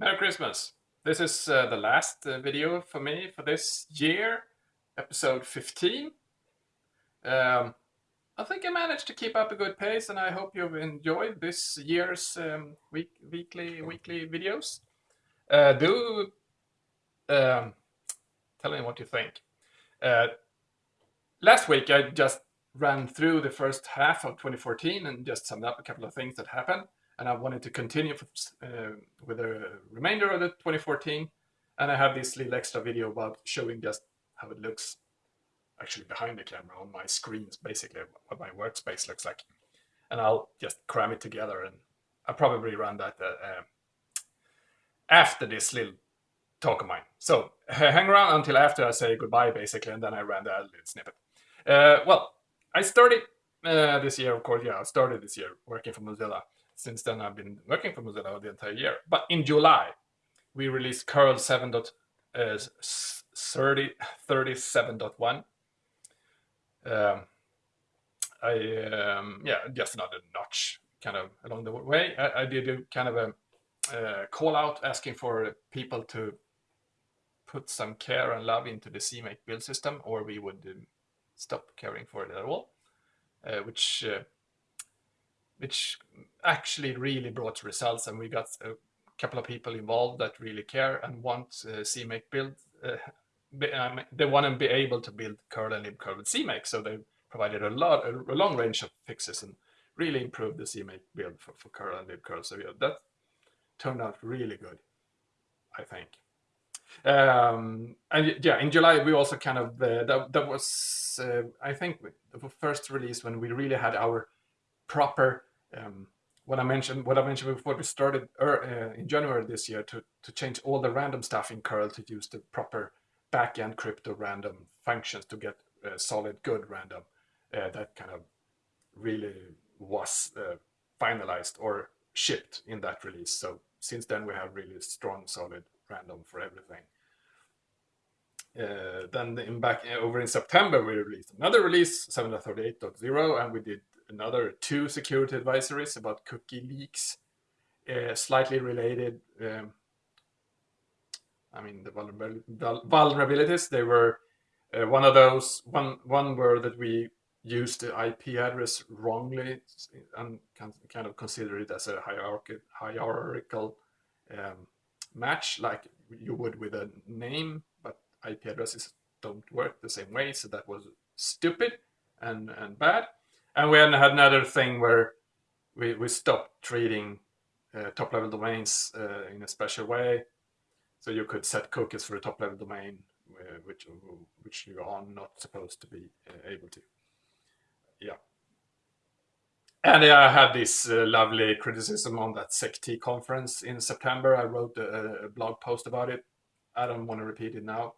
Merry Christmas! This is uh, the last uh, video for me for this year, episode 15. Um, I think I managed to keep up a good pace and I hope you've enjoyed this year's um, week, weekly weekly videos. Uh, do um, tell me what you think. Uh, last week I just ran through the first half of 2014 and just summed up a couple of things that happened and I wanted to continue uh, with the remainder of the 2014. And I have this little extra video about showing just how it looks actually behind the camera on my screens, basically what my workspace looks like. And I'll just cram it together and I'll probably run that uh, uh, after this little talk of mine. So hang around until after I say goodbye, basically, and then I ran that little snippet. Uh, well, I started uh, this year, of course, yeah, I started this year working for Mozilla since then I've been working for Mozilla the entire year. But in July, we released curl 7.37.1. Uh, um, I um, yeah, just another notch kind of along the way. I, I did a kind of a uh, call out asking for people to put some care and love into the CMake build system, or we would um, stop caring for it at all. Uh, which uh, which actually really brought results and we got a couple of people involved that really care and want uh, CMake build. Uh, um, they want to be able to build curl and libcurl with CMake, so they provided a lot, a, a, long range of fixes and really improved the CMake build for, for curl and libcurl. So yeah, that turned out really good, I think. Um, and yeah, in July we also kind of uh, that that was uh, I think the first release when we really had our proper um, what I mentioned, what I mentioned before, we started er, uh, in January this year to to change all the random stuff in curl to use the proper backend crypto random functions to get uh, solid good random. Uh, that kind of really was uh, finalized or shipped in that release. So since then we have really strong solid random for everything. Uh, then in back over in September we released another release 738.0 and we did another two security advisories about cookie leaks, uh, slightly related. Um, I mean, the vulnerabilities, they were uh, one of those, one, one were that we used the IP address wrongly and kind of consider it as a hierarchical, hierarchical um, match like you would with a name, but IP addresses don't work the same way. So that was stupid and, and bad. And we had another thing where we, we stopped treating uh, top level domains uh, in a special way. So you could set cookies for a top level domain, uh, which which you are not supposed to be uh, able to. Yeah. And I had this uh, lovely criticism on that SecT conference in September. I wrote a, a, blog post about it. I don't want to repeat it now.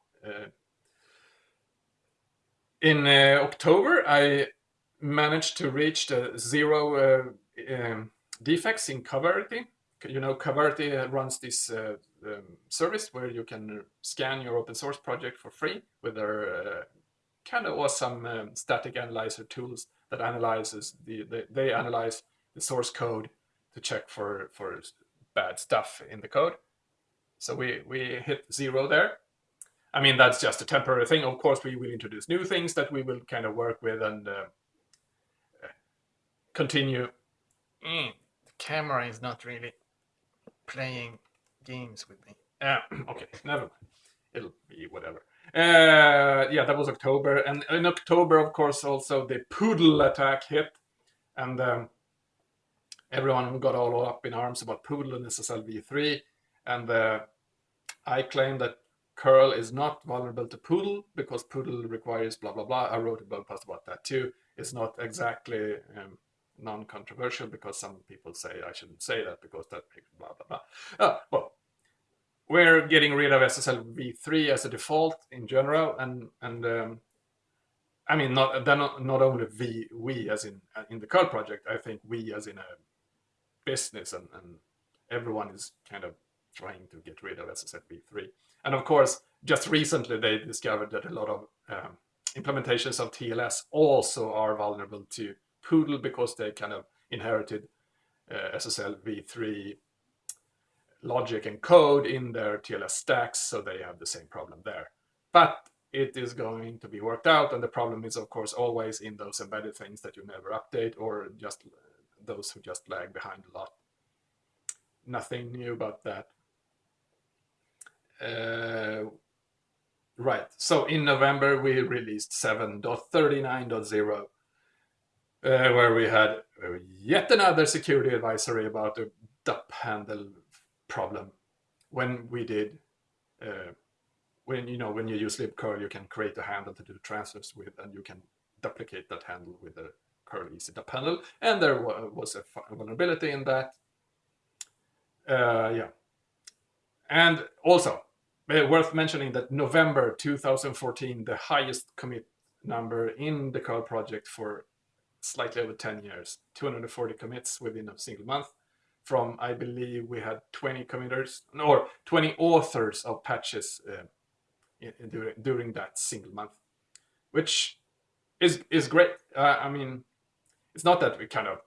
In October, I managed to reach the zero uh, um, defects in Coverity. You know, Coverity runs this uh, um, service where you can scan your open source project for free with their uh, kind of awesome um, static analyzer tools that analyzes the, the, they analyze the source code to check for for bad stuff in the code. So we we hit zero there. I mean that's just a temporary thing. Of course, we will introduce new things that we will kind of work with and uh, continue. Mm, the camera is not really playing games with me. Uh, okay, never mind. It'll be whatever. Uh, yeah, that was October. And in October, of course, also the Poodle attack hit. And um, everyone got all up in arms about Poodle and SSL v3. And uh, I claim that curl is not vulnerable to Poodle because Poodle requires blah, blah, blah. I wrote a blog post about that too. It's not exactly um, non-controversial because some people say I shouldn't say that because that makes blah blah blah. Oh, well, we're getting rid of SSL v3 as a default in general, and and um, I mean not not not only we we as in in the curl project. I think we as in a business and, and everyone is kind of trying to get rid of SSL v3. And of course, just recently they discovered that a lot of um, implementations of TLS also are vulnerable to Poodle because they kind of inherited uh, SSL v3 logic and code in their TLS stacks, so they have the same problem there. But it is going to be worked out, and the problem is, of course, always in those embedded things that you never update, or just those who just lag behind a lot. Nothing new about that. Uh, right, so in November we released 7.39.0, uh, where we had yet another security advisory about a DUP handle problem. When we did, uh, when you know when you use libcurl, you can create a handle to do transfers with, and you can duplicate that handle with the curl easy DUP handle. And there was a vulnerability in that. Uh, yeah, and also uh, worth mentioning that November 2014, the highest commit number in the curl project for slightly over 10 years, 240 commits within a single month from, I believe we had 20 committers or 20 authors of patches uh, in, in during, during that single month, which is, is great. Uh, I mean, it's not that we kind of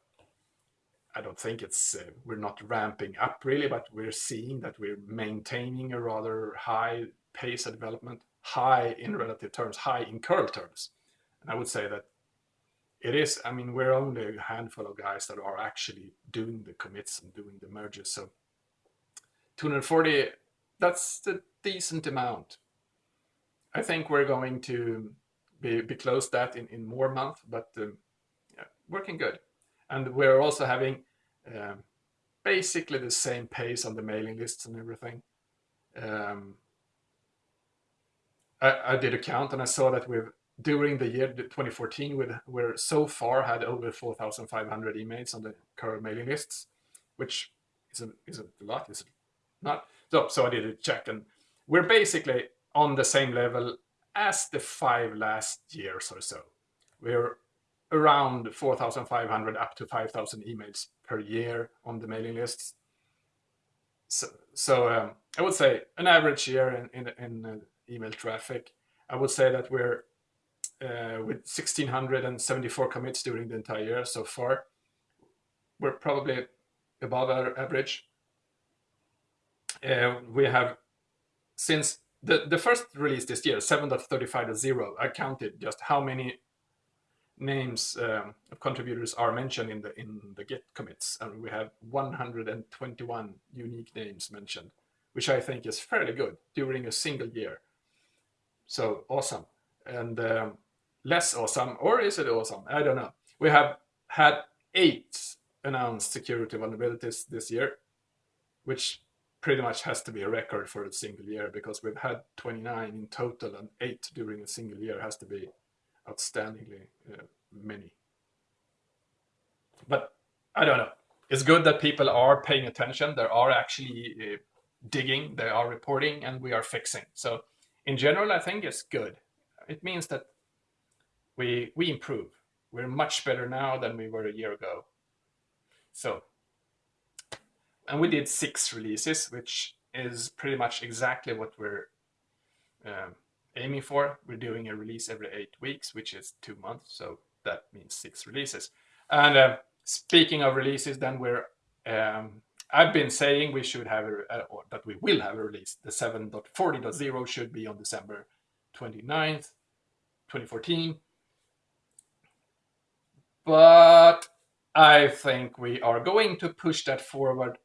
I don't think it's uh, we're not ramping up really, but we're seeing that we're maintaining a rather high pace of development, high in relative terms, high in curl terms. And I would say that it is, I mean, we're only a handful of guys that are actually doing the commits and doing the merges. So 240, that's a decent amount. I think we're going to be, be close that in, in more months, but um, yeah, working good. And we're also having um, basically the same pace on the mailing lists and everything. Um, I, I, did a count and I saw that we've during the year 2014 we we're so far had over 4,500 emails on the current mailing lists, which isn't isn't a lot, is not? So so I did a check and we're basically on the same level as the five last years or so. We're around 4,500 up to 5,000 emails per year on the mailing lists. So, so um, I would say an average year in, in, in uh, email traffic. I would say that we're uh, with 1,674 commits during the entire year so far. We're probably above our average. Uh, we have, since the, the first release this year, 7.35.0, I counted just how many names um, of contributors are mentioned in the in the Git commits, and we have 121 unique names mentioned, which I think is fairly good during a single year. So awesome, and um, less awesome, or is it awesome? I don't know. We have had eight announced security vulnerabilities this year, which pretty much has to be a record for a single year because we've had 29 in total and eight during a single year has to be outstandingly uh, many. But I don't know. It's good that people are paying attention. They are actually uh, digging, they are reporting, and we are fixing. So in general, I think it's good. It means that we we improve. We're much better now than we were a year ago. So, and we did six releases, which is pretty much exactly what we're um, aiming for. We're doing a release every eight weeks, which is two months. So that means six releases. And uh, speaking of releases, then we're, um, I've been saying we should have, a, uh, or that we will have a release. The 7.40.0 should be on December 29th, 2014. But I think we are going to push that forward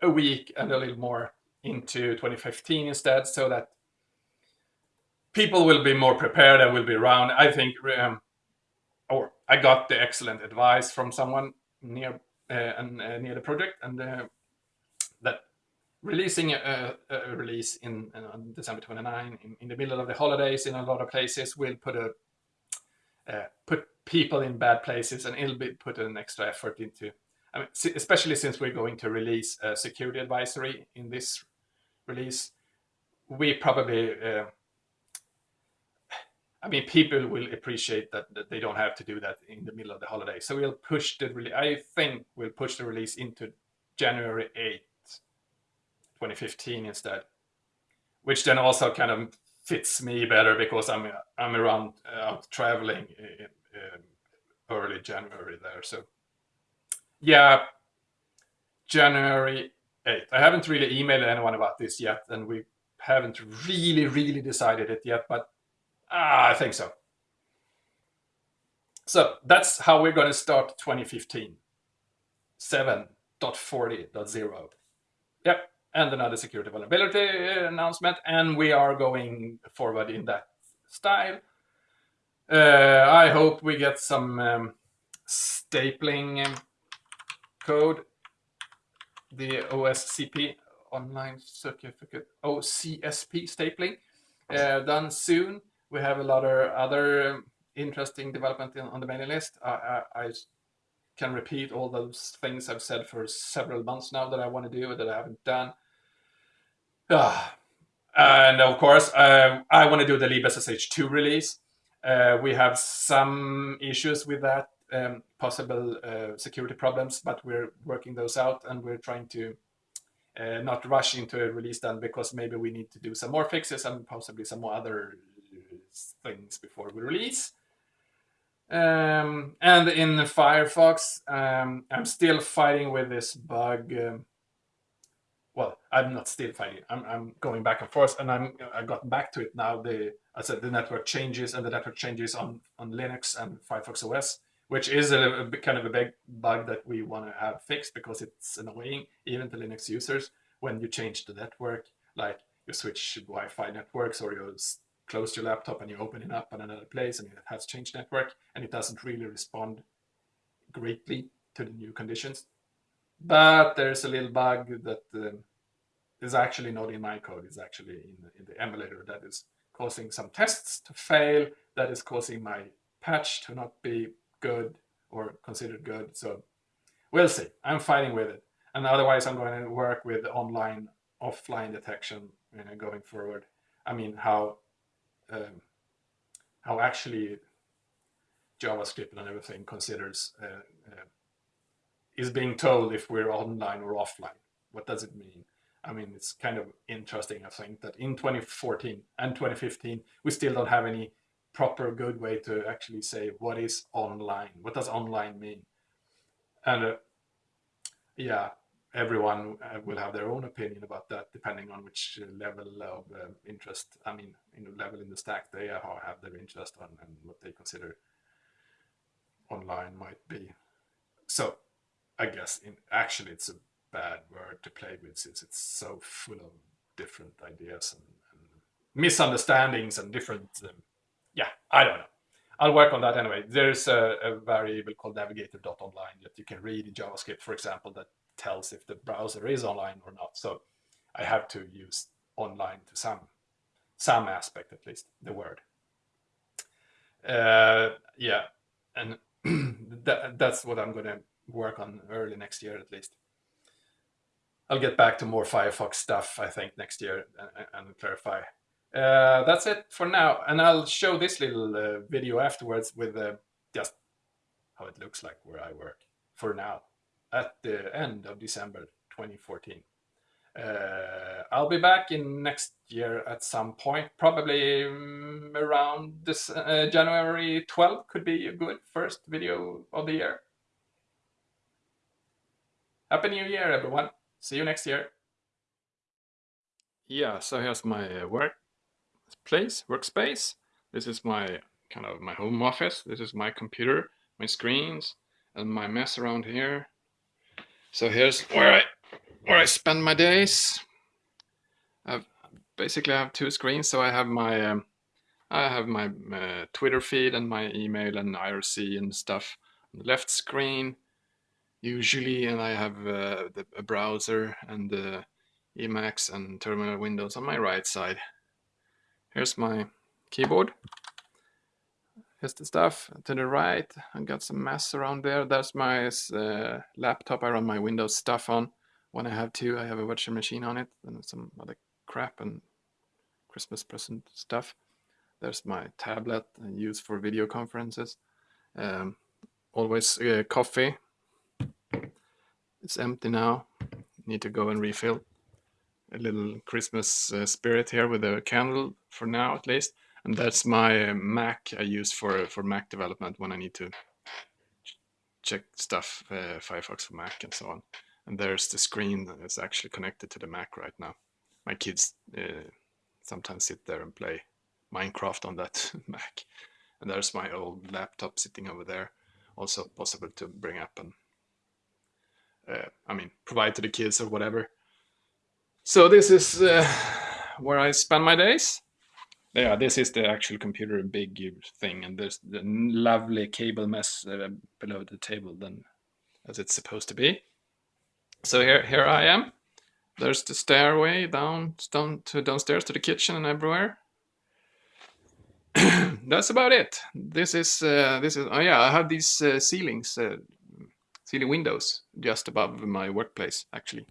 a week and a little more into 2015 instead so that people will be more prepared and will be around. I think, um, or I got the excellent advice from someone near uh, and, uh, near the project and uh, that releasing a, a release in on December 29 in, in, the middle of the holidays in a lot of places will put a uh, put people in bad places and it'll be put an extra effort into I mean, especially since we're going to release a security advisory in this release, we probably, uh, I mean, people will appreciate that, that they don't have to do that in the middle of the holiday. So we'll push the release, I think we'll push the release into January 8th, 2015 instead, which then also kind of fits me better because I'm, I'm around uh, out traveling in, in early January there. So yeah, January 8th. I haven't really emailed anyone about this yet, and we haven't really, really decided it yet, but ah, I think so. So that's how we're going to start 2015. 7.40.0. Yep, and another security vulnerability announcement, and we are going forward in that style. Uh, I hope we get some um, stapling code, the OSCP online certificate, OCSP stapling, uh, done soon. We have a lot of other interesting development in, on the mailing list. I, I, I, can repeat all those things I've said for several months now that I want to do that I haven't done. Uh, and of course, uh, I want to do the libSSH2 release. Uh, we have some issues with that, um, possible uh, security problems, but we're working those out and we're trying to uh, not rush into a release then because maybe we need to do some more fixes and possibly some more other things before we release. Um, and in Firefox, um, I'm still fighting with this bug. Um, well, I'm not still fighting. I'm, I'm going back and forth, and I'm I got back to it now. The I said the network changes, and the network changes on on Linux and Firefox OS, which is a, a kind of a big bug that we want to have fixed because it's annoying even to Linux users when you change the network, like you switch Wi-Fi networks or you close your laptop and you open it up in another place and it has changed network and it doesn't really respond greatly to the new conditions. But there's a little bug that um, is actually not in my code, it's actually in, in the emulator that is causing some tests to fail, that is causing my patch to not be good or considered good. So we'll see. I'm fighting with it. And otherwise, I'm going to work with online, offline detection you know, going forward. I mean, how um, how actually JavaScript and everything considers uh, uh, is being told if we're online or offline. What does it mean? I mean, it's kind of interesting, I think, that in 2014 and 2015, we still don't have any proper good way to actually say what is online. What does online mean? And uh, yeah, everyone uh, will have their own opinion about that, depending on which level of uh, interest, I mean, in the level in the stack they have their interest on and what they consider online might be. So I guess in actually it's a bad word to play with since it's so full of different ideas and, and misunderstandings and different, um, yeah, I don't know. I'll work on that anyway. There's a, a variable called navigator.online that you can read in JavaScript, for example, that tells if the browser is online or not. So I have to use online to some some aspect at least the word. Uh, yeah, and that, that's what I'm going to work on early next year at least. I'll get back to more Firefox stuff I think next year and, and clarify. Uh, that's it for now, and I'll show this little uh, video afterwards with uh, just how it looks like where I work for now at the end of December 2014. Uh, I'll be back in next year at some point, probably um, around this uh, January 12 could be a good first video of the year. Happy New Year, everyone. See you next year. Yeah, so here's my uh, work place, workspace. This is my kind of my home office. This is my computer, my screens, and my mess around here. So here's where I where I spend my days. I've basically I have two screens. So I have my um, I have my uh, Twitter feed and my email and IRC and stuff on the left screen usually, and I have uh, the, a browser and the Emacs and terminal windows on my right side. Here's my keyboard. Here's the stuff to the right. I got some mess around there. That's my uh, laptop I run my Windows stuff on. When I have to, I have a virtual machine on it and some other crap and Christmas present stuff. There's my tablet I use for video conferences. Um, always uh, coffee. It's empty now. Need to go and refill. A little Christmas uh, spirit here with a candle for now at least and that's my Mac I use for for Mac development when I need to check stuff, uh, Firefox for Mac and so on. And there's the screen that is actually connected to the Mac right now. My kids uh, sometimes sit there and play Minecraft on that Mac. And there's my old laptop sitting over there. Also possible to bring up and, uh, I mean, provide to the kids or whatever. So this is uh, where I spend my days. Yeah, this is the actual computer big thing, and there's the lovely cable mess uh, below the table than as it's supposed to be. So here, here I am. There's the stairway down, down to downstairs to the kitchen and everywhere. That's about it. This is uh, this is oh yeah. I have these uh, ceilings, uh, ceiling windows just above my workplace actually,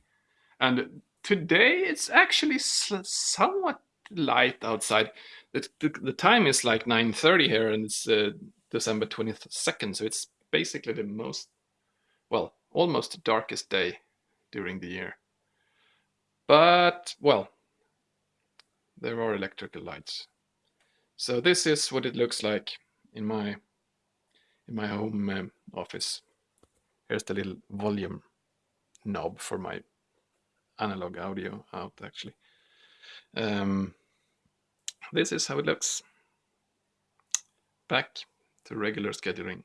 and today it's actually somewhat light outside. The, the, the, time is like 9.30 here and it's uh, December 22nd. So it's basically the most, well, almost the darkest day during the year. But, well, there are electrical lights. So this is what it looks like in my in my home um, office. Here's the little volume knob for my analog audio out actually. Um, this is how it looks. Back to regular scheduling.